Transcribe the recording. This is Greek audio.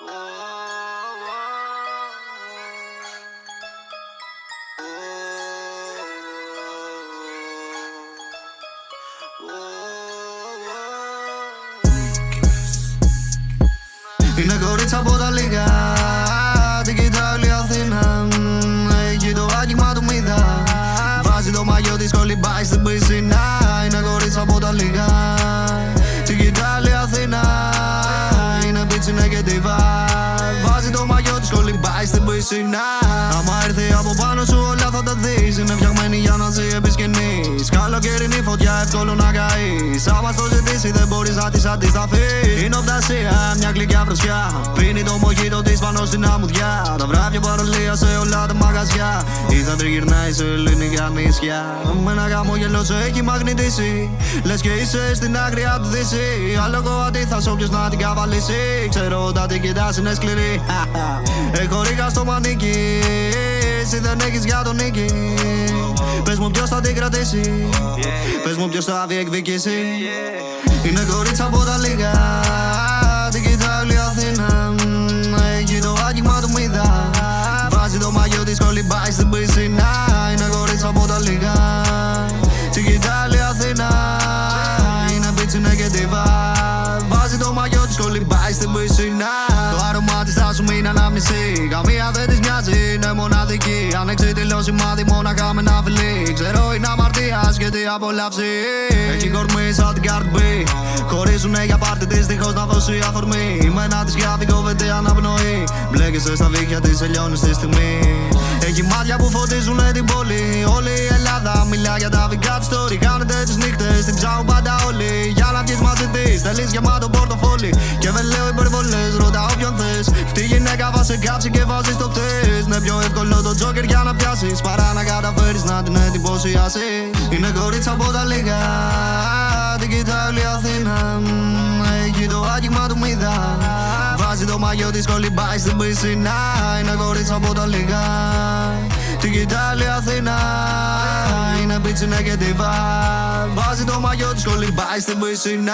Είναι κορίτσα από τα λίγα Την κοιτάει όλη Αθήνα. Έχει το άγγιγμα του μύδα Βάζει το μαγιό της κολυμπάει στην πισίνα. Είναι κορίτσα από τα λίγα Είναι πίτσινα και τη Βάζει το μαγιό της κολυμπάει στην πισίνα. Άμα έρθει από πάνω σου όλα θα τα δεις. Είναι φτιαγμένη για να ζει επί σκηνής Καλοκαιρινή φωτιά εύκολο να καείς. Άμα στο ζητήσει δεν μπορείς να της αντισταθείς. Είναι οφτασία μια γλυκιά φροσιά. Πίνει το μοχίτο της πάνω στην αμμουδιά. Τα βράδια παρολία σε όλα τα μαγαζιά. Ή θα τριγυρνάει σε ελληνικά νησιά Με ένα χαμόγελο σε έχει μαγνητήσει. Λες και είσαι στην άκρη του δύση. Άλογο αντίθας όποιος να την καβαλήσει. Ξέρω όταν την κοιτάς είναι σκληρή. Έχω ρίχα στο μανίκι. Εσύ δεν έχεις για τον νίκη Πες μου ποιος θα την κρατήσει. Πες μου ποιος θα διεκδικήσει. Είναι κορίτσα από τα λίγα. Την κοιτάει όλη η Αθήνα Έχει το άγγιγμα του μύδα Βάζει το μαγιό της κολυμπάει στην πισίνα. Είναι κορίτσα από τα λίγα. Την κοιτάει όλη η Αθήνα. Είναι πίτσινα και τη Βάζει το μαγιό της κολυμπάει στην πισίνα. Το άρωμά της θα σου μείνει ανάμνηση. Καμία δεν της μοιάζει, είναι μοναδική Ανεξίτηλο σημάδι μόναχα με ένα φιλί Ξέρω είναι αμαρτίας και τι απολαύσει Έχει κορμί σαν την Cardi B Χωρίζουνε για πάρτι της δίχως να δώσει αφορμή Η μένα της για κόβεται αναπνοή Μπλέκεσαι στα βίχια της, τελειώνεις στη στιγμή έχει μάτια που φωτίζουνε την πόλη. Όλη η Ελλάδα μιλά για τα δικά της story. Κάνετε τις νύχτες, την ψάχνουν πάντα όλοι. Για να βγεις μαζί της, θέλεις γεμάτο πορτοφόλι. Γυναίκα θα σε κάψει και βάζεις το χτες. Είναι πιο εύκολο το τζόκερ για να πιάσεις. Παρά να καταφέρεις να την εντυπωσιάσεις. Είναι κορίτσα από τα λίγα. Την κοιτάει όλη η Αθήνα. Έχει το άγγιγμα του μύδα. Βάζει το μαγιό της κολυμπάει στην πισίνα Είναι κορίτσα από τα λίγα Την κοιτάει όλη η Αθήνα Είναι πίτσινα και τη Βάζει το μαγιό της κολυμπάει στην πισίνα